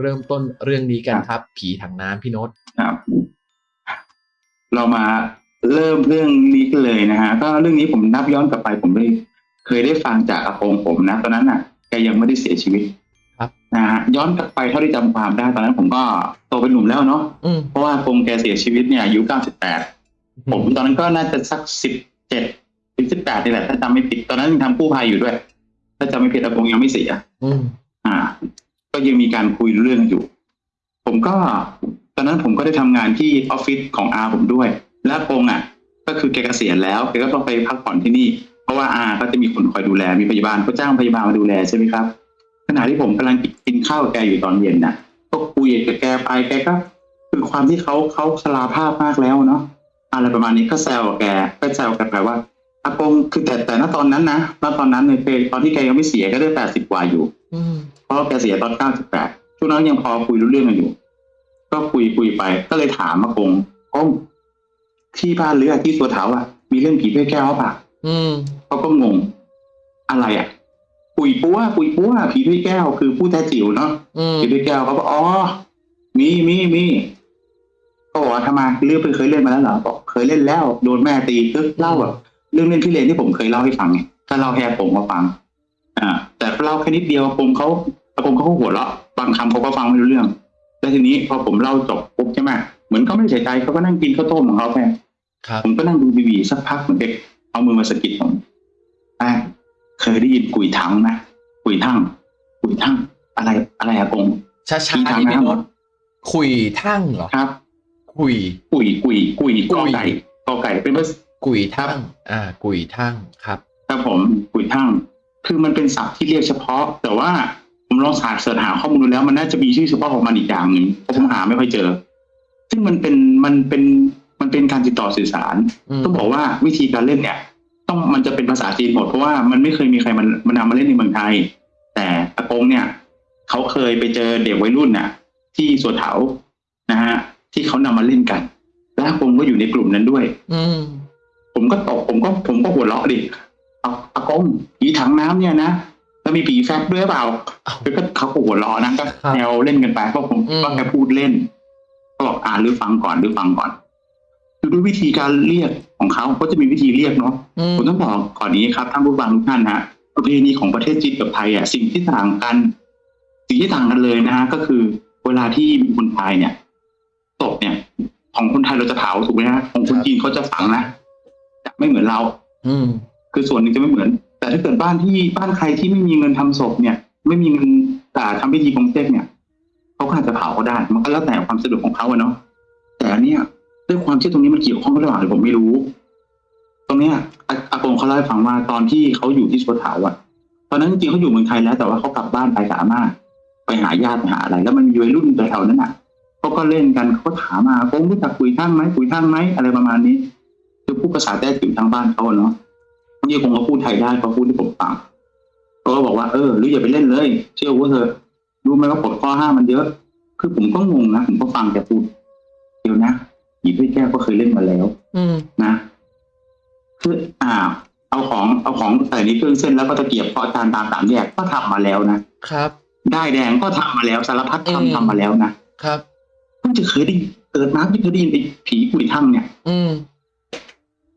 เริ่มต้นเรื่องนี้กันครับ ผีถังน้ำพี่โน้ตครับ เรามาเริ่มเรื่องนี้กันเลยนะฮะ ก็เรื่องนี้ผมนับย้อนกลับไป ผมได้เคยได้ฟังจากอาโปงผมนะ ตอนนั้นน่ะแกยังไม่ได้เสียชีวิตครับนะฮะย้อนกลับไปเท่าที่จำความได้ตอนนั้นผมก็โตเป็นหนุ่มแล้วเนาะอืมเพราะว่าอาโปงแกเสียชีวิตเนี่ยอายุ98ผมตอนนั้นก็น่าจะสักสิบเจ็ดถึงสิบแปดนี่แหละถ้าจำไม่ผิดตอนนั้นยังทำกู้ภัยอยู่ด้วย ถ้าจำไม่ผิดอาโปงยังไม่เสียอืมอ่า ก็ยังมีการคุยเรื่องอยู่ ผมก็ ตอนนั้นผมก็ได้ทำงานที่ออฟฟิศของอาผมด้วย และอาโปงอะ ก็คือแกเกษียณแล้วแกก็ต้องไปพักผ่อนที่นี่ เพราะว่าอาก็จะมีคนคอยดูแลมีพยาบาลเขาจ้างพยาบาลมาดูแลใช่ไหมครับขณะที่ผมกำลังกินข้าวกับแกอยู่ตอนเย็นน่ะ ก็คุยกับแกไปแกก็คือความที่เขาเขาชราภาพมากแล้วเนาะอะไรประมาณนี้ก็แซวแกก็แซวกันไปว่า อากงคือแต่แต่ณตอนนั้นนะณตอนนั้นเนี่ยคือตอนที่แกยังไม่เสียก็ได้แปดสิบกว่าอยู่อืมเพราะว่าแกเสียตอนเก้าสิบแปดช่วงนั้นยังพอคุยรู้เรื่องกันอยู่ ก็คุยคุยไปก็เลยถามอากงกงที่บ้านหรืออะที่ตัวเถาอะ มีเรื่องผีถ้วยแก้วป่ะอืมเขาก็งง อะไรอะปุยปัวปุยปัวผีถ้วยแก้ว คือผู้แท้จิ๋วเนาะอืมผีถ้วยแก้วเขาบอกอ๋อมีมีมีก็บอกว่าทำไมเรื่องไปเคยเล่นมาแล้วเหรอบอกเคยเล่นแล้ว โดนแม่ตีก็เล่าแบบ เรื่องเล่นพี่เลนที่ผมเคยเล่าให้ฟังไงก็เล่าแค่ผมมาฟัง อ่า แต่เล่าแค่นิดเดียวผมเขาผมเขาก็หัวเราะบางคำเขาก็ฟังไม่รู้เรื่อง แล้วทีนี้พอผมเล่าจบปุ๊บใช่ไหมเหมือนเขาไม่ได้ใส่ใจเขาก็นั่งกินข้าวต้มของเขาแค่ครับผมก็นั่งดูทีวีสักพักเหมือนเด็กเอามือมาสะกิดผมแป้งเคยได้ยินกุยถังไหมกุยทั่งกุยทั่งอะไรอะไรอะกงช้าผีๆถังนี่พี่น้ำโน้ตคุยทั่งเหรอครับ คุยกุยกุยกุยกุกอยไก่กอไก่เป็นภาษา กุยทั่งอ่า กุยทั่งครับครับผมกุยทั่งคือมันเป็นศัพท์ที่เรียกเฉพาะ แต่ว่าผมลองสาเสิร์ชหาข้อมูลดูแล้วมันน่าจะมีชื่อเฉพาะของมันอีกอย่างหนึ่งเพราะผมหาไม่ค่อยเจอ ซึ่งมันเป็นมันเป็นมันเป็นการติดต่อสื่อสารอืมต้องบอกว่าวิธีการเล่นเนี่ย ต้องมันจะเป็นภาษาจีนหมดเพราะว่ามันไม่เคยมีใครมันมันนำมาเล่นในเมืองไทย แต่อากงเนี่ยเขาเคยไปเจอเด็กวัยรุ่นน่ะ ที่สวนเถานะฮะที่เขานำมาเล่นกัน และอากงก็อยู่ในกลุ่มนั้นด้วย อืม ผมก็ตกผมก็ผมก็หัวเราะดิเอาอากงผีถังน้ำเนี่ยนะแล้วมีผีแฟบด้วยหรือเปล่าอ้าวแล้วก็เขาก็หัวเราะนะก็ครับแนวเล่นกันไปเพราะผมอืมก็แค่พูดเล่นก็บอกอ่านหรือฟังก่อนหรือฟังก่อนคือด้วยวิธีการเรียกของเขาเขาจะมีวิธีเรียกเนาะอืมผมต้องบอกก่อนนี้ครับท่านผู้ฟังทุกท่านนะประเพณีของประเทศจีนกับไทยอะสิ่งที่ต่างกันสิ่งที่ต่างกันเลยนะฮะก็คือเวลาที่มีคนตายเนี่ยศพเนี่ย ของคนไทยเราจะเผาถูกไหมฮะของคนจีนเขาจะฝังนะ จะไม่เหมือนเรา อืม คือส่วนหนึ่งจะไม่เหมือน แต่ถ้าเกิดบ้านที่บ้านใครที่ไม่มีเงินทำศพเนี่ย ไม่มีเงินแต่ทำพิธีกงเต็กเนี่ยเขาก็อาจจะเผาก็ได้ มันก็แล้วแต่ความสะดวกของเขาอะเนาะแต่อันเนี่ยด้วยความที่ตรงนี้มันเกี่ยวข้องกับระหว่างหรือผมไม่รู้ ตรงเนี้ยอาอากงเขาเล่าให้ฟังว่าตอนที่เขาอยู่ที่สวนเถาอะตอนนั้นจริงๆเขาอยู่เมืองไทยแล้ว แต่ว่าเขากลับบ้านไปกับอาม่าไปหาญาติไปหาอะไร แล้วมันมีวัยรุ่นแถวๆนั้นอะเขาก็เล่นกันเขาก็ถามมาคงรู้จักคุยทั้งไหมคุยทั้งไหมอะไรประมาณนี้ คือพูดภาษาแต้จิ๋วทางบ้านเขาอะเนาะบางทีผมก็พูดไทยได้เขาพูดที่ผมฟังเขาก็บอกว่าเออหรืออย่าไปเล่นเลย เชื่อว่าเธอรู้ไหมว่าผลข้อห้ามมันเยอะ คือผมก็งงนะผมก็ฟังแกพูดเดี๋ยวนะหยิบให้แก้วก็เคยเล่นมาแล้ว อืมนะคืออ่า เอาของเอาของใส่ในเครื่องเส้นแล้วก็ตะเกียบเพาะจานตามสามแยกก็ทำมาแล้วนะครับ ได้แดงก็ทำมาแล้วสารพัดอืมทำทำมาแล้วนะครับเพิ่งจะเคยได้ยินเกิดมาเพิ่งเคยได้ยินไอ้ผีกุยทั่งเนี่ย อืม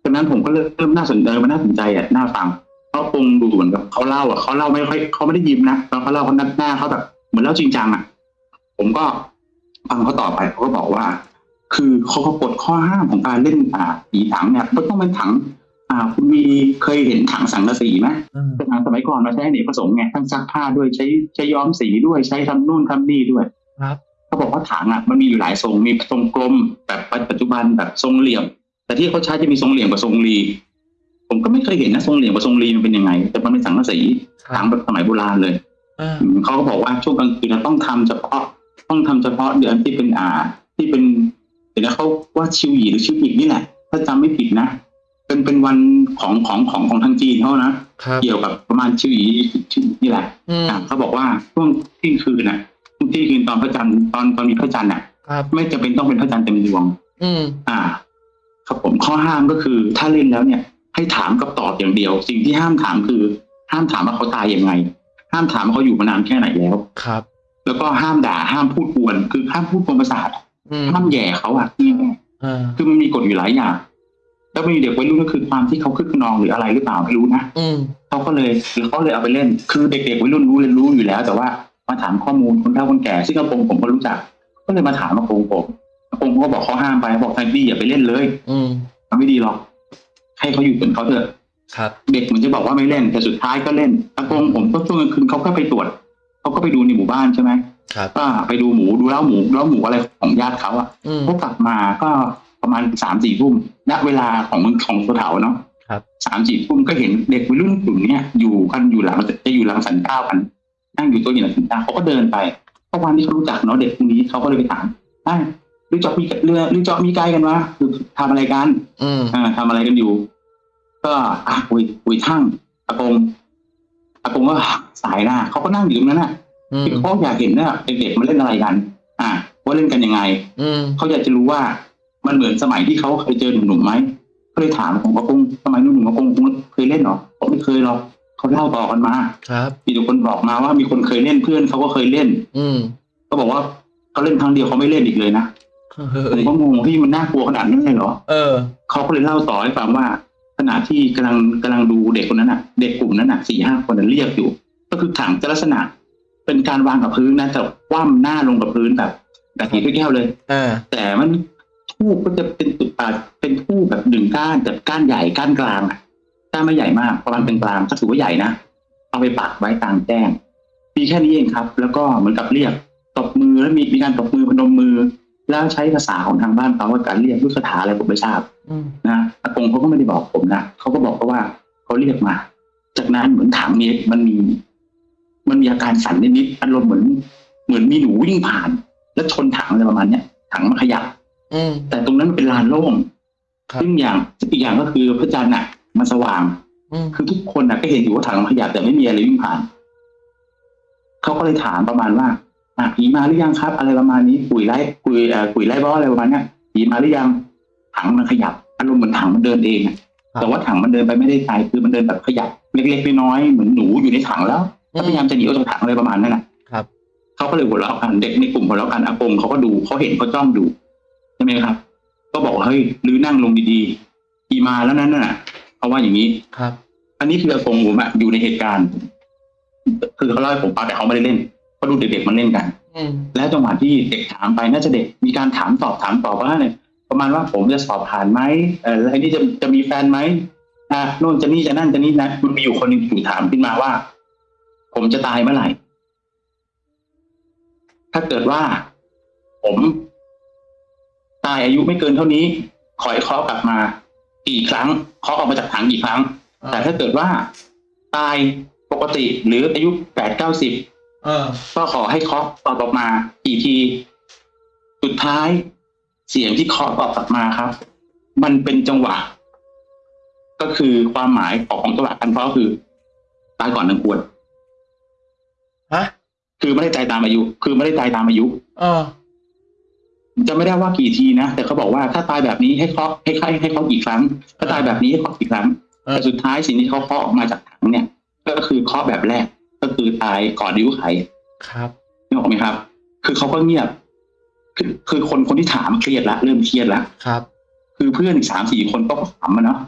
จากนั้นผมก็เริ่มเริ่มน่าสนใจมันน่าสนใจอะน่าฟังเพราะคงดูเหมือนกับเขาเล่าอะเขาเล่าไม่ค่อยเขาไม่ได้ยิ้มนะตอนเขาเล่าเขาหน้าหน้าเขาแบบเหมือนเล่าจริงจังอะ ผมก็ฟังเขาต่อไปเขาก็บอกว่า คือเขาก็กฎข้อห้ามของการเล่นอ่าผีถังเนี่ยมันต้องเป็นถัง อ่า คุณมีเคยเห็นถังสังกะสีไหมอืมเป็นถังสมัยก่อนมาใช้อเนกประสงค์ไงทั้งซักผ้าด้วยใช้ใช้ย้อมสีด้วยใช้ทำนู่นทำนี่ด้วยครับเขาบอกว่าถังอะมันมีอยู่หลายทรงมีทรงกลมแบบปัจจุบันแบบทรงเหลี่ยม แต่ที่เขาใช้จะมีทรงเหลี่ยมกับทรงรีผมก็ไม่เคยเห็นนะทรงเหลี่ยมกับทรงรีมันเป็นยังไง แต่มันเป็นสังกะสีครัถับงแบบสมัยโบราณเลยอ่าอืมเขาก็บอกว่าช่วงกลางคืนเราต้องทำเฉพาะ ต้องทำเฉพาะเดือนที่เป็นอ่า ที่เป็นเดี๋ยวนะเขาว่าชิวหยีหรือชิวอีกนี่แหละ ถ้าจำไม่ผิดนะเป็นเป็นวันของของของของทางจีนเขานะครับเกี่ยวกับประมาณชิวหยีชิวนี่แหละอืมอะเขาบอกว่าช่วงเที่ยงคืนน่ะช่วงเที่ยงคืนตอนพระจันทร์ตอนตอนมีพระจันทร์น่ะครับไม่จำเป็นต้องเป็นพระจันทร์เต็มดวง อืมอ่า ครับผมข้อห้ามก็คือถ้าเล่นแล้วเนี่ย ให้ถามกับตอบอย่างเดียว สิ่งที่ห้ามถามคือ ห้ามถามว่าเขาตายยังไง ห้ามถามว่าเขาอยู่มานานแค่ไหนแล้วครับ แล้วก็ห้ามด่าห้ามพูดกวน คือห้ามพูดกวนประสาทอืมห้ามแหย่เขาอะอ่าคือมันมีกฎอยู่หลายอย่างแล้วมีเด็กวัยรุ่นก็คือความที่เขาคึกขนองหรืออะไรหรือเปล่าไม่รู้นะอืมเขาก็เลยหรือเขาเลยเอาไปเล่น คือเด็กๆวัยรุ่นรู้เรียนรู้อยู่แล้ว แต่ว่ามาถามข้อมูลคนเฒ่าคนแก่ซึ่งอากงผมก็รู้จัก ก็เลยมาถามอากงผมอากง ผมก็บอกเขาห้ามไปบอกแทนดี้อย่าไปเล่นเลย อืมมันไม่ดีหรอก ให้เขาอยู่เป็นเขาเถอะครับ เด็กเหมือนจะบอกว่าไม่เล่น แต่สุดท้ายก็เล่นอากงผมก็ช่วงกลางคืนเขาก็ไปตรวจเขาก็ไปดูในหมู่บ้านใช่ไหมครับก็ไปดูหมูดูเล้าหมูเล้าหมูอะไรของญาติเขาอะอืมเขากลับมาก็ประมาณสามสี่ทุ่มณเวลาของของตัวเถาเนาะครับสามสี่ทุ่มก็เห็นเด็กวัยรุ่นกลุ่มเนี้ยอยู่กันอยู่หลังจะอยู่หลังสันเก้ากันนั่งอยู่ตัวอยู่หลังสันเก้าเขาก็เดินไปเพราะวันที่เขารู้จักเนาะเด็กพวกนี้เขาก็เลยไปถามอะห รือจอบมีเรือหรือจอบมีไกลกันวะคือทำอะไรกันอืมอ่าทำอะไรกันอยู่ ก็อะคุยคุยทั้งอากงอากงก็สายหน้าเขาก็นั่งอยู่ตรงนั้นน่ะอืมเขาอยากเห็นว่าเด็กๆมันเล่นอะไรกัน อะว่าเล่นกันยังไงอืมเขาอยากจะรู้ว่ามันเหมือนสมัยที่เขาเคยเจอหนุ่มๆไหมก็เลยถามผมอากงสมัยหนุ่มๆอากงเคยเล่นเหรอผมไม่เคยหรอกเขาเล่าต่อกันมา ครับมีแต่คนบอกมาว่ามีคนเคยเล่นเพื่อนเขาก็เคยเล่น อืมเขาบอกว่าเขาเล่นครั้งเดียวเขาไม่เล่นอีกเลยนะเฮ้ ผมยก็งงที่มันน่ากลัวขนาดนั้นเลยเหรอเออเขาก็เลยเล่าต่อให้ฟังว่าขณะที่กำลังกำลังดูเด็กคนนั้นน่ะ เด็กกลุ่มนั้นน่ะสี่ห้าคนน่ะเรียกอยู่ ก็คือถังจะลักษณะ เป็นการวางกับพื้นนะแต่คว่ำหน้าลงกับพื้นแบบแบบถีบด้วยแก้วเลยอ่าแต่มันทูบก็จะเป็นตุอ่าเป็นทูบแบบหนึ่งก้านแต่ก้านใหญ่ก้านกลางอะก้านไม่ใหญ่มากประมาณเป็นกลางก็ถือว่าใหญ่นะเอาไปปักไว้กลางแจ้งมีแค่นี้เองครับ แล้วก็เหมือนกับเรียกตบมือแล้วมีมีการตบมือพนมมือ แล้วใช้ภาษาของทางบ้านเขาว่าการเรียกด้วยคาถาอะไรผมไม่ทราบอืมนะอากงเขาก็ไม่ได้บอกผมนะเขาก็บอกแค่ว่าเขาเรียกมา จากนั้นเหมือนถังนี้มันมี มันมีอาการสั่นนิดๆอารมณ์เหมือน เหมือนมีหนูวิ่งผ่าน แล้วชนถังอะไรประมาณเนี้ยถังมันขยับอืมแต่ตรงนั้นมันเป็นลานโล่งครับซึ่งอย่างอีกอย่างก็คือพระจันทร์น่ะ มันสว่างอืมคือทุกคนน่ะก็เห็นอยู่ว่าถังมันขยับแต่ไม่มีอะไรวิ่งผ่านเขาก็เลยถามประมาณว่า อะผีมาหรือยังครับ อะไรประมาณนี้กุยไล่กุยเอ่อกุยไล่บอสอะไรประมาณเนี้ยผีมาหรือยังถังมันขยับอารมณ์เหมือนถังมันเดินเองอะแต่ว่าถังมันเดินไปไม่ได้ไกลคือมันเดินแบบขยับเล็กๆน้อยๆเหมือนหนูอยู่ในถังแล้วก็พยายามจะหนีออกจากถังอะไรประมาณนั้นแหละครับเขาก็เลยหัวเราะกันเด็กในกลุ่มหัวเราะกันอากงเขาก็ดูเขาเห็นเขาจ้องดูใช่ไหมครับ ก็บอกว่าเฮ้ยลือนั่งลงดีๆอีมาแล้วนั้นน่ะเขาว่าอย่างนี้ครับ อันนี้คืออากงผมอะอยู่ในเหตุการณ์ คือเขาเล่าให้ผมฟังแต่เขาไม่ได้เล่น เขาดูเด็กๆมันเล่นกันอืมแล้วจังหวะที่เด็กถามไปน่าจะเด็กมีการถามตอบถามตอบว่าเนี่ยประมาณว่าผมจะสอบผ่านไหมเออแล้วไอ้นี่จะจะมีแฟนไหมอะโน่นจะนี่จะนั่นจะนี่นะมันมีอยู่คนหนึ่งถูกถามขึ้นมาว่า ผมจะตายเมื่อไหร่ ถ้าเกิดว่า ผม ตายอายุไม่เกินเท่านี้ ขอให้เคาะกลับมากี่ครั้งเคาะออกมาจากถังกี่ครั้ง แต่ถ้าเกิดว่า ตายปกติหรืออายุแปดเก้าสิบ เออ ก็ขอให้เคาะตอบออกมากี่ที สุดท้ายเสียงที่เคาะตอบกลับมาครับ มันเป็นจังหวะ ก็คือความหมายของของจังหวะการเคาะก็คือตายก่อนหนึ่งควรฮะ คือไม่ได้ตายตามอายุ คือไม่ได้ตายตามอายุ เออจะไม่ได้ว่ากี่ทีนะ แต่เขาบอกว่าถ้าตายแบบนี้ให้เคาะให้ให้ให้เคาะกี่ครั้ง ถ้าตายแบบนี้ให้เคาะกี่ครั้งเออแต่สุดท้ายสิ่งที่เขาเคาะออกมาจากถังเนี่ย ก็คือเคาะแบบแรก ก็คือตายก่อนดิ้วไขครับนึกออกไหมครับ คือเขาก็เงียบ คือคือคนคนที่ถามเครียดละเริ่มเครียดละครับ คือเพื่อนอีกสามสี่คนก็ถามมาเนาะ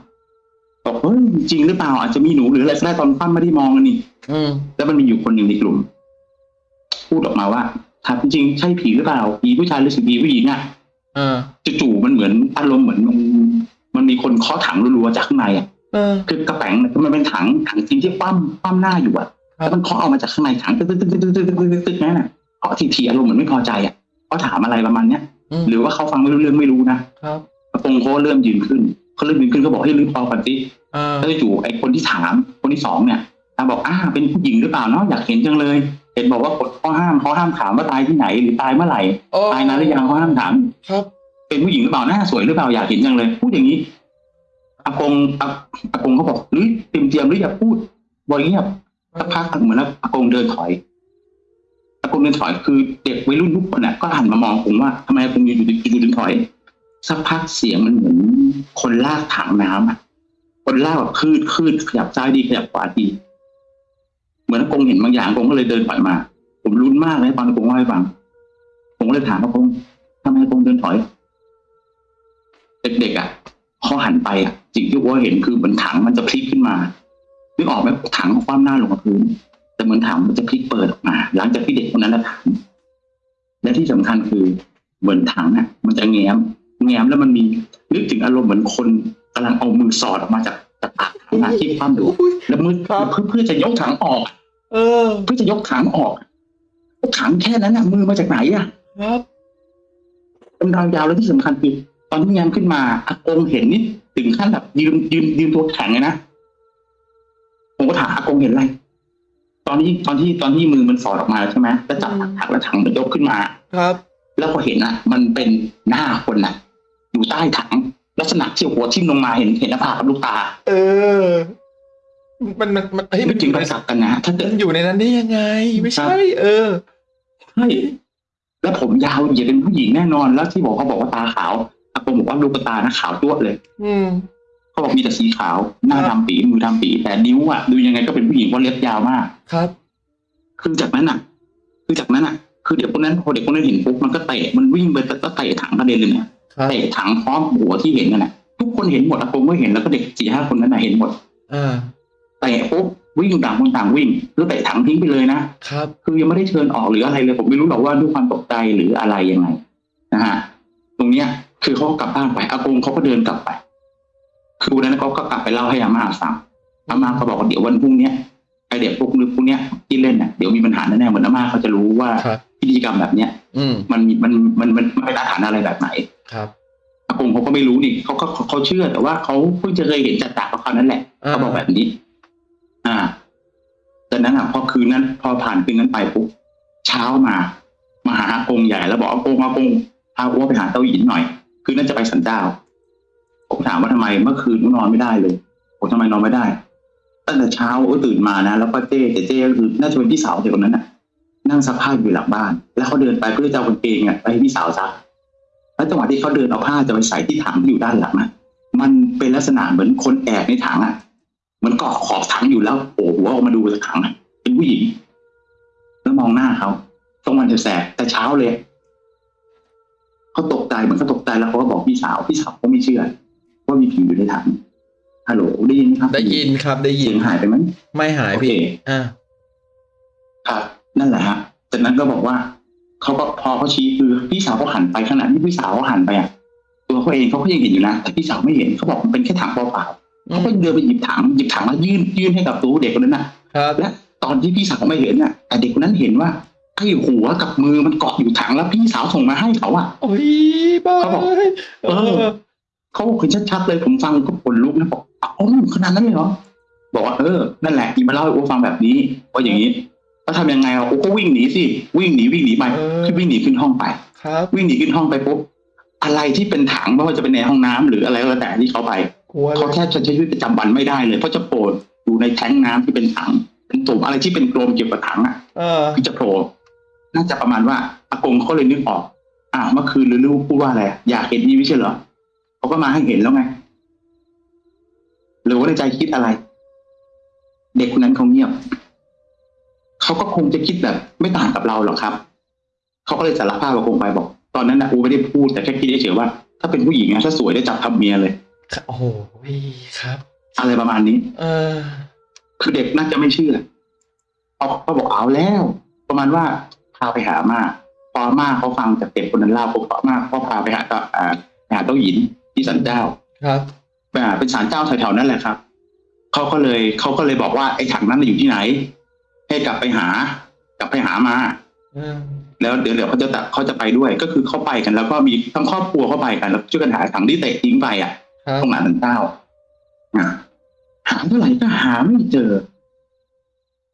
บอกเฮ้ยจริงหรือเปล่าอาจจะมีหนูหรืออะไรก็ได้ตอนปั้มไม่ได้มองกันนี่อืมแล้วมันมีอยู่คนหนึ่งในกลุ่ม พูดออกมาว่าถามจริงๆใช่ผีหรือเปล่าผีผู้ชายหรือผีผู้หญิงอะเออจู่ๆมันเหมือนอารมณ์เหมือนมันมันมีคนเคาะถังรัวๆจากข้างในอะเออคือกระแป๋งน่ะมันเป็นถังถังจริงที่คว่ำคว่ำหน้าอยู่อะ เราต้องเคาะออกมาจากข้างในถังตึ๊กตึ๊กตึ๊กตึ๊กตึ๊กตึ๊กนั่นน่ะเคาะทีๆอารมณ์เหมือนไม่พอใจอะเขาถามอะไรประมาณเนี้ยหรือว่าเขาฟังไม่รู้เรื่องไม่รู้นะครับกรโปงเขาเริ่มยืนขึ้นเขาเริ่มยืนขึ้นก็บอกให้ลืมเป่าปฏิแล้วจู่ไอ้คนที่ถามคนที่สองเนี่ยตาบอกอ้าเป็นผู้หญิงหรือเปล่าเนาะอยากเห็นจังเลยเห็นบอกว่ากฎข้อห้ามข้อห้ามถามว่าตายที่ไหนหรือตายเมื่อไหร่ตายนานหรือยังข้อห้ามถาม ครับ เป็นผู้หญิงหรือเปล่าหน้าสวยหรือเปล่าอยากเห็นจังเลยพูดอย่างนี้อากงอากงเขาบอกหรือเตรียมเตรียมหรืออย่าพูดบอยเงีย สักพักเหมือนอากงเดินถอยอากงเดินถอยคือเด็กวัยรุ่นทุกคนน่ะก็หันมามองผมว่าทำไมอากงอยู่อยู่อยู่ถึงถอย สักพักเสียงมันเหมือนคนลากถังน้ำอะคนลากแบบคืดคืดขยับซ้ายดีขยับขวาดี เหมือนอากงเห็นบางอย่างอากงก็เลยเดินถอยมา ผมรุนมากเลยตอนอากงเล่าให้ฟังผมก็เลยถามอากงทำไมอากงเดินถอย เด็กๆอะเขาหันไปอะสิ่งที่ว่าเห็นคือเหมือนถังมันจะพลิกขึ้นมา นึกออกไหมถังคว่ำหน้าลงกับพื้น แต่เหมือนถังมันจะพลิกเปิดออกมา หลังจากที่เด็กคนนั้นนะถามและที่สำคัญคือเหมือนถังอะ มันจะแง้ม แง้มแล้วมันมีนึกถึงอารมณ์เหมือนคนกำลังเอามือสอดออกมาจากจากปากถังอะที่คว่ำอยู่อุ๊ยแล้วมือครับเพื่อเพื่อจะยกถังออก เออ เพื่อจะยกถังออกถังแค่นั้นน่ะ มือมาจากไหนอะครับเป็นทางยาวแล้วที่สำคัญคือตอนที่แง้มขึ้นมาอากงเห็นนี่ถึงขั้นแบบยืนยืนยืนตัวแข็งเลยนะผม ก็ถามอากงเห็นอะไร ตอนที่ตอนที่ตอนที่มือมันสอดออกมาใช่ไหมแล้วจับถังแล้วถังมันยกขึ้นมา ครับ แล้วพอเห็นอะ มันเป็นหน้าคนน่ะ อยู่ใต้ถังลักษณะที่หัวทิ่มลงมาเห็นเห็นหน้าผากกับลูกตา เออ มันมันมันเฮ้ยนึมักนถึงไปสักกันนะถ้าเกิดมันอยู่ในนั้นได้ยังไง ไม่ใช่ เออใช่แล้วผมยาวเหยียดเป็นผู้หญิงแน่นอน แล้วที่บอกเขาบอกว่าตาขาวอากงบอกว่าลูกตานะขาวจ้วะเลย อืม เขาบอกมีแต่สีขาว หน้าครับดำปีมือดำปี แต่นิ้วอะดูยังไงก็เป็นผู้หญิงเพราะเล็บยาวมาก ครับ คือจากนั้นอะ คือจากนั้นอะ คือเด็กคนนั้นพอเด็กคนนั้นเห็นปุ๊บมันก็เตะมันวิ่งไปแล้วก็เตะถังกระเด็นเลยเนี่ยครับเตะถังพร้อมหัวที่เห็นนั่นแหละทุกคนเห็นหมดอากงก็เห็นแล้วก็เด็กสี่ห้าคนนั้นน่ะเห็นหมดอ่าเตะปุ๊บวิ่งต่างคนต่างวิ่งแล้วเตะถังทิ้งไปเลยนะครับ คือยังไม่ได้เชิญออกหรืออะไรเลย ผมไม่รู้หรอกว่าด้วยความตกใจหรืออะไรยังไงนะฮะตรงเนี้ย คือเขาก็กลับบ้านไปอากงเขาก็เดินกลับไป คือวันนั้นเขาก็กลับไปเล่าให้อาม่าฟังอาม่าก็บอกว่าเดี๋ยววันพรุ่งเนี้ยไอเด็กพวกนึกพวกเนี้ยที่เล่นน่ะเดี๋ยวมีปัญหาแน่ๆเหมือนอาม่าเขาจะรู้ว่าครับพิธีกรรมแบบเนี้ยอืมมันมีมันมันมันมันเป็นอาถรรพ์อะไรแบบไหนครับอากงเขาก็ไม่รู้นี่เขาก็เขาเชื่อแต่ว่าเขาเพิ่งจะเคยเห็นจัดจากกับเขานั่นแหละอ่าเขาบอกแบบนี้ อ่าจากนั้นอะพอคืนนั้น พอผ่านคืนนั้นไปปุ๊บเช้ามามาหาอากงใหญ่แล้วบอกอากงอากงพาอ้วไปหาเต้าหยินหน่อย คืนนั้นจะไปสันเจ้า ผมถามว่าทำไมเมื่อคืนนอนไม่ได้เลยผมทำไมนอนไม่ได้ ตั้งแต่เช้าตื่นมานะแล้วก็เจ๊แต่เจ๊ก็คือน่าจะเป็นพี่สาวเด็กคนนั้นน่ะ นั่งซักผ้าอยู่หลังบ้าน แล้วเขาเดินไปเพื่อจะเอากางเกงอะไปให้พี่สาวซักแล้วจังหวะที่เขาเดินเอาผ้าจะไปใส่ที่ถังที่อยู่ด้านหลังนะมันเป็นลักษณะเหมือนคนแอบในถังอะมือนเกาะขอบถังอยู่แล้วโผล่หัวออกมาดูจากถังเป็นผู้หญิงแล้วมองหน้าเขาตรงวันแสบแต่เช้าเลยเขาตกใจเหมือนเขาตกใจแล้วเขาก็บอกพี่สาวพี่สาวเขาไม่เชื่อ ว่ามีผีอยู่ในถังฮัลโหลได้ยินไหมครับได้ยินครับได้ยิเสีนยงหายไปไหมไม่หายโอเคพี่อ่าครับนั่นแหละฮะจากนั้นก็บอกว่าเขาก็พอเขาชี้คือพี่สาวเขาหันไปขณะที่พี่สาวเขาหันไปอะตัวเขาเองเขาก็ยังเห็นอยู่นะแต่พี่สาวไม่เห็นเขาบอกมันเป็นแค่ถังเปล่าๆเขาก็เดินไปหยิบถังหยิบถังมายื่นยื่นให้กับตัวเด็กคนนั้นน่ะครับและตอนที่พี่สาวไม่เห็นน่ะแต่เด็กคนนั้นเห็นว่าไอ้หัวกับมือมันเกาะอยู่ถังแล้วพี่สาวส่งมาให้เขาอะโอ้ยบ้าเขาบอกเอเอออ เขาบอกเห็นชัดๆเลยผมฟังก็ขนลุกนะบอกอ๋อขนาดนั้นเลยเหรอบอกว่าเออนั่นแหละอีมาเล่าให้โอ้ฟังแบบนี้ว่าอย่างนี้แล้วทำยังไงอะโอ้ก็วิ่งหนีสิวิ่งหนีวิ่งหนีไปเออคือวิ่งหนีขึ้นห้องไปครับวิ่งหนีขึ้นห้องไปปุ๊บอะไรที่เป็นถังไม่ว่าจะเป็นในห้องน้ำหรืออะไรก็แล้วแต่ที่เขาไปกลัวเลเขายแทบจะใช้ชีวิตประจำวันไม่ได้เลยเพราะจะโผล่อยู่ในแท้งน้ำที่เป็นถังเป็นตุ่มอะไรที่เป็นกลมเกี่ยวกับถังอะเออคือจะโผล่น่าจะประมาณว่าอากงเขาเลยนึกออกอ่าเมื่อคืนหรือลูกพูดว่าอะไรอยากเห็นนี่ไม่ใช่เหรอ เขาก็มาให้เห็นแล้วไงหรือว่าในใจคิดอะไร เด็กคนนั้นเขาเงียบเขาก็คงจะคิดแบบ ไม่ต่างกับเราหรอกครับเขาก็เลยสารภาพกับคงไปบอก ตอนนั้นนะอูไม่ได้พูดแต่แค่คิดเฉยๆว่า ถ้าเป็นผู้หญิงนะถ้าสวยได้จับทำเมียเลยโอ้โหครับ อะไรประมาณนี้ เออ คือเด็กน่าจะไม่เชื่อเขาเขาบอกเอาแล้ว ประมาณว่าพาไปหาอาม่าพออาม่าเขาฟังจากเด็กคนนั้นเล่าปุ๊บอาม่าเขาพาไปหาเจ้าอ่าไปหาเต้าหยิน ที่สันเจ้า ครับอ่าเป็นศาลเจ้าแถวๆนั่นแหละครับเขาก็เลยเขาก็เลยบอกว่าไอ้ถังนั้นน่ะอยู่ที่ไหน ให้กลับไปหา กลับไปหามาอืมแล้วเดี๋ยวเดี๋ยวเขาจะตัดเขาจะไปด้วย ก็คือเขาไปกันแล้วก็มีทั้งครอบครัวเขาไปกันแล้วช่วยกันหาถังที่เตะทิ้งไปอะครับตรงหลานสันเจ้าอะหาเท่าไหร่ก็หาไม่เจอ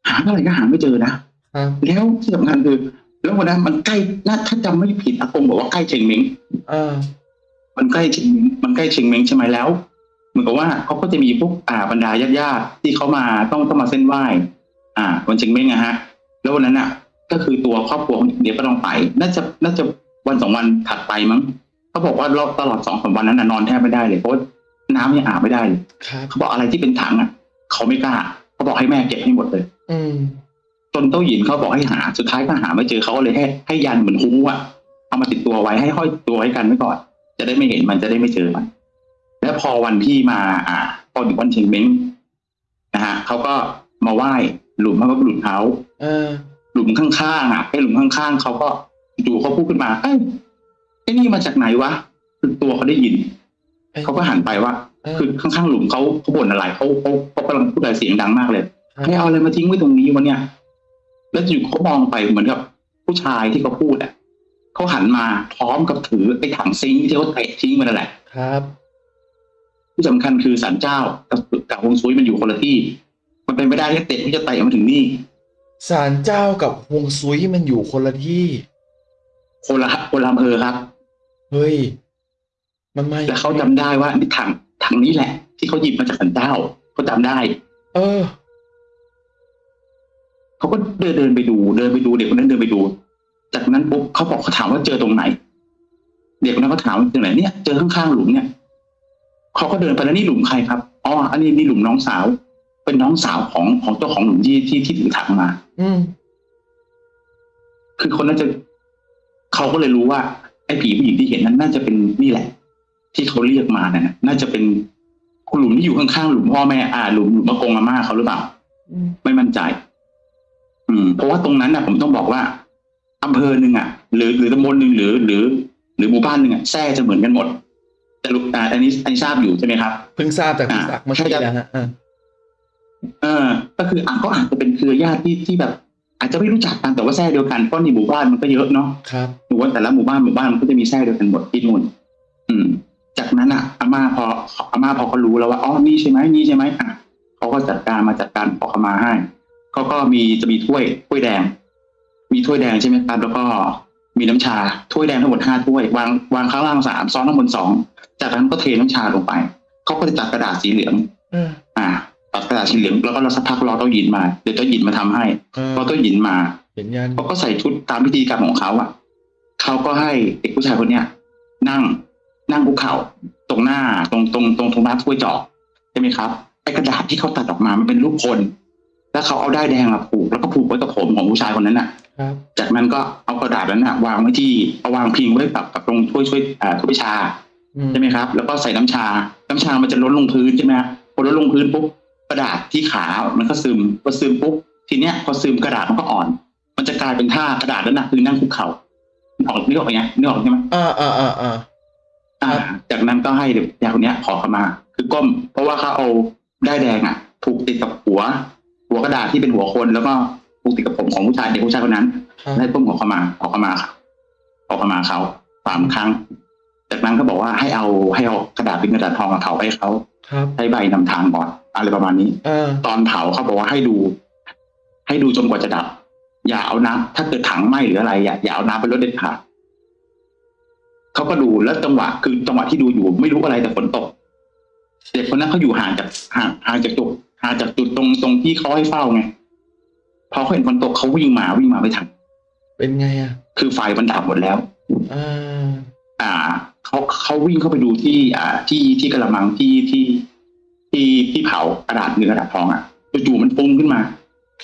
หาเท่าไหร่ก็หาไม่เจอนะครับแล้วที่สำคัญคือ แล้ววันนั้นมันใกล้น่าถ้าจำไม่ผิดอากงบอกว่าใกล้เชงเม้งเออ มันใกล้เชงเม้งมันใกล้เชงเม้งใช่ไหมแล้ว เหมือนกับว่าเขาก็จะมีพวกอ่าบรรดาญาติๆที่เขามาต้องต้องมาเส้นไหว้อ่าวันเชงเม้งอะฮะ แล้ววันนั้นอะ ก็คือตัวครอบครัวของเด็กก็ต้องไป น่าจะน่าจะวันสองวันถัดไปมั้งเขาบอกว่าเราตลอดสองสามวันนั้นน่ะนอนแทบไม่ได้เลยเพราะว่าน้ำยังอาบไม่ได้เลยครับเขาบอกอะไรที่เป็นถังอะเขาไม่กล้าเขาบอกให้แม่เก็บให้หมดเลย อืมจนเต้าหยินเขาบอกให้หาสุดท้ายก็หาไม่เจอเขาก็เลยให้ให้ยันเหมือนฮู้อะเอามาติดตัวไว้ให้ห้อยตัวไว้กันไว้ก่อน จะได้ไม่เห็นมันจะได้ไม่เจอมัน แล้วพอวันที่มา อ่า พอถึงวันเชงเม้งนะฮะเขาก็มาไหว้หลุมพระบรมเขาเออหลุมข้างๆอะไอ้หลุมข้างๆเขาก็จู่ๆเขาพูดขึ้นมาเอ้ยไอ้นี่มาจากไหนวะคือตัวเขาได้ยินอ้ยเขาก็หันไปว่าเออคือข้างๆหลุมเขาเขาบ่นอะไรเขาเขาเขากำลังพูดอะไรเสียงดังมากเลยครับให้เอาอะไรมาทิ้งไว้ตรงนี้วะเนี่ย แล้วอยู่เขามองไปเหมือนกับผู้ชายที่เขาพูดอะ เขาหันมาพร้อมกับถือไอ้ถังซิงค์ที่เขาเตะทิ้งไปนั่นแหละ ครับ ที่สำคัญคือสันเจ้ากับกับฮวงซุยมันอยู่คนละที่ มันเป็นไม่ได้ที่เตะที่จะเตะมาถึงนี่ศาลเจ้ากับฮวงซุยมันอยู่คนละที่คนละคนละอำเภอครับ เฮ้ย มันไม่แล้วเขาจำได้ว่านี่ถังถังนี้แหละ ที่เขาหยิบมาจากสันเจ้าเขาจำได้ เออ เขาก็เดินเดินไปดู เดินไปดูเด็กคนนั้นเดินไปดู จากนั้นปุ๊บเขาบอกเขาถามว่าเจอตรงไหน เด็กคนนั้นก็ถามว่าตรงไหนเนี่ยเจอข้างๆหลุมเนี่ยเขาก็เดินไปแล้วนี่หลุมใครครับอ๋ออันนี้นี่หลุมน้องสาว เป็นน้องสาวของของเจ้าของหลุมที่ที่ที่ถือถังมา อืมคือคนนั้นจะเขาก็เลยรู้ว่า ไอ้ผีผู้หญิงที่เห็นนั้นน่าจะเป็นนี่แหละ ที่เขาเรียกมานะน่าจะเป็นหลุมที่อยู่ข้างๆหลุมพ่อแม่อ่าหลุมหลุมอากงอาม่าเขาหรือเปล่าอืมไม่มั่นใจ อืม เพราะว่าตรงนั้นนะผมต้องบอกว่า อำเภอหนึ่งอะ หรือหรือตำบลหนึ่งหรือ หรือ หรือหมู่บ้านหนึ่งอะแท้จะเหมือนกันหมด แต่ลูกอ่าอันนี้อันนี้ทราบอยู่ใช่ไหมครับเพิ่งทราบจากพี่อ่าศักดิ์เมื่อกี้ใช่ครับนะฮะอ่าเออ ก็คืออะก็อาจจะเป็นเครือญาติที่ที่แบบ อาจจะไม่รู้จักกันแต่ว่าแท้เดียวกันเพราะในหมู่บ้านมันก็เยอะเนาะครับหรือว่าแต่ละหมู่บ้านหมู่บ้านมันก็จะมีแท้เดียวกันหมดที่นู่นอืม จากนั้นอะอาม่าพออาม่าพอเขารู้แล้วว่าอ๋อนี่ใช่ไหมนี่ใช่ไหมอะเขาก็จัดการมาจัดการขอขมาให้เขาก็มีจะมีถ้วยถ้วยแดง มีถ้วยแดงใช่ไหมครับ แล้วก็มีน้ำชาถ้วยแดงทั้งหมดห้าถ้วยวางวางข้างล่างสามซ้อนข้างบนสองจากนั้นก็เทน้ำชาลงไปเขาก็จะจัดกระดาษสีเหลืองเอออ่าตัดกระดาษสีเหลืองแล้วก็เราสักพักรอเต้าหยินมาเดี๋ยวเต้าหยินมาทำให้เออพอเต้าหยินมาเห็นยันเขาก็ใส่ชุดตามพิธีกรรมของเขาอะเขาก็ให้เด็กผู้ชายคนเนี้ยนั่งนั่งคุกเข่าตรงหน้าตรงตรงตรงตรงหน้าถ้วยจอกใช่ไหมครับไอ้กระดาษที่เขาตัดออกมามันเป็นรูปคน แล้วเขาเอาได้ายแดงมาผูกแล้วก็ผูกไว้กับผมของผู้ชายคนนั้นน่ะครับจากนั้นก็เอากระดาษนั้นน่ะ วางไว้ที่เอาวางพิงไว้กับกับตรงถ้วยช่วยอ่าถ้วยชาอืมใช่ไหมครับ แล้วก็ใส่น้ำชา น้ำชามันจะล้นลงพื้นใช่ไหมครับพอล้นลงพื้นปุ๊บกระดาษที่ขา มันก็ซึมพอซึมปุ๊บทีเนี้ยพอซึมกระดาษมันก็อ่อน มันจะกลายเป็นท่ากระดาษนั้นนะคือนั่งคุกเข่านึกออกนึกออกไหมนึกออกใช่ไหมอ่าอ่าอ่าอ่าอ่าจากนั้นก็ให้เด็กยาคนเนี้ยขอขมา คือก้ม เพราะว่าเขาเอาได้ายแดงอะผูกติดกับหัว หัวกระดาษที่เป็นหัวคนแล้วก็ผูกติดกับผมของผู้ชายเด็กผู้ชายคนนั้นครับได้ก้มขอขมาขอขมาครับขอขมาเขาสามครั้ง จากนั้นก็บอกว่าให้เอาให้เอากระดาษเป็นกระดาษทองมาเผาให้เขาครับให้ใบนำทางก่อนอะไรประมาณนี้เออตอนเผาเขาบอกว่าให้ดู ให้ดูจนกว่าจะดับ อย่าเอาน้ำถ้าเกิดถังไหม้หรืออะไรอย่าอย่าเอาน้ำไปลดเด็ดขาดเขาก็ดูแล้วจังหวะคือจังหวะที่ดูอยู่ ไม่รู้อะไรแต่ฝนตกเด็กคนนั้นเขาอยู่ห่างจากห่างห่างจากจุด ห่างจากจุดตรงตรงที่เขาให้เฝ้าไงพอเขาเห็นฝนตกเขาวิ่งมาวิ่งมาไม่ทันเป็นไงอะ คือไฟมันดับหมดแล้วอ่าอ่าเขาเขาวิ่งเข้าไปดูที่ อ่า ที่ที่กระมังที่ที่ที่ที่เผากระดาษเนื้อกระดาษทองอะจู่ๆมันฟุ้งขึ้นมา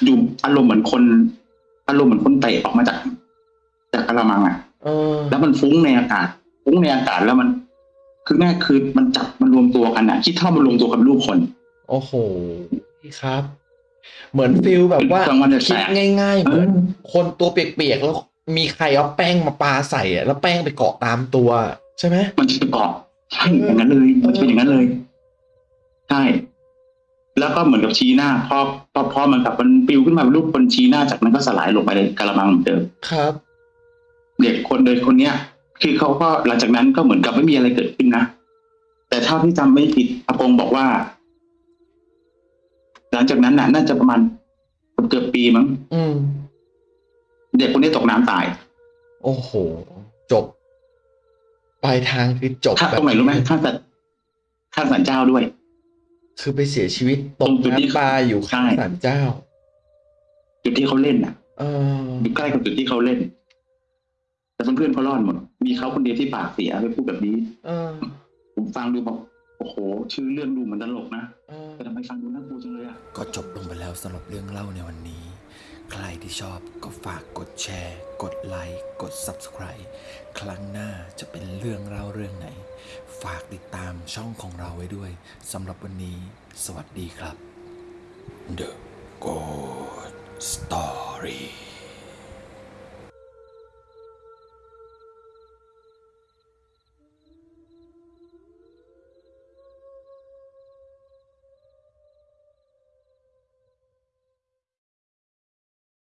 อยู่อารมณ์เหมือนคน อารมณ์เหมือนคนเตะออกมาจาก จากกระมังอะเออแล้วมันฟุ้งในอากาศฟุ้งในอากาศแล้วมัน คือแม่คือมันจับมันรวมตัวกันอะคิดเท่ามันรวมตัวกับรูปคน โอ้โหครับ เหมือนฟิลแบบว่ากลางวันแสกคิดง่ายๆเหมือนเออคนตัวเปียกๆแล้วมีใครเอาแป้งมาปาใส่อะแล้วแป้งไปเกาะตามตัว ใช่ไหมมันจะเกาะใช่อย่างนั้นเลยมันจะเป็นอย่างนั้นเลยใช่แล้วก็เหมือนกับชี้หน้าพอพอพอเหมือนกับมันปลิวขึ้นมาเป็นรูปคนชี้หน้าจากนั้นก็สลายลงไปในกระมังเหมือนเดิมครับ เด็กคนเดินคนเนี้ย คือเขาก็หลังจากนั้นก็เหมือนกับไม่มีอะไรเกิดขึ้นนะแต่เท่าที่จำไม่ผิดอากงบอกว่า หลังจากนั้นน่ะ น่าจะประมาณเกือบปีมั้งอืมเด็กคนนี้ตกน้ำตาย โอ้โห จบ ปลายทางคือจบข้างตรงไหนรู้ไหมข้างสัตข้างสันเจ้าด้วย คือไปเสียชีวิตตตกรงจุดที่น้ำปลาอยู่ข้างใช่ศาลเจ้า จุดที่เขาเล่นน่ะเอออยู่ใกล้กับจุดที่เขาเล่น แต่เพื่อนๆเขารอดหมด มีเขาคนเดียวที่ปากเสียไปพูดแบบนี้เออผมฟังดูบอกโอ้โห ชื่อเรื่องดูเหมือนตลกนะเออแต่ทำไมฟังดู ก็จบลงไปแล้วสำหรับเรื่องเล่าในวันนี้ ใครที่ชอบก็ฝากกดแชร์ กดไลค์ กด Subscribe ครั้งหน้าจะเป็นเรื่องเล่าเรื่องไหน ฝากติดตามช่องของเราไว้ด้วยสำหรับวันนี้ สวัสดีครับ The Good Story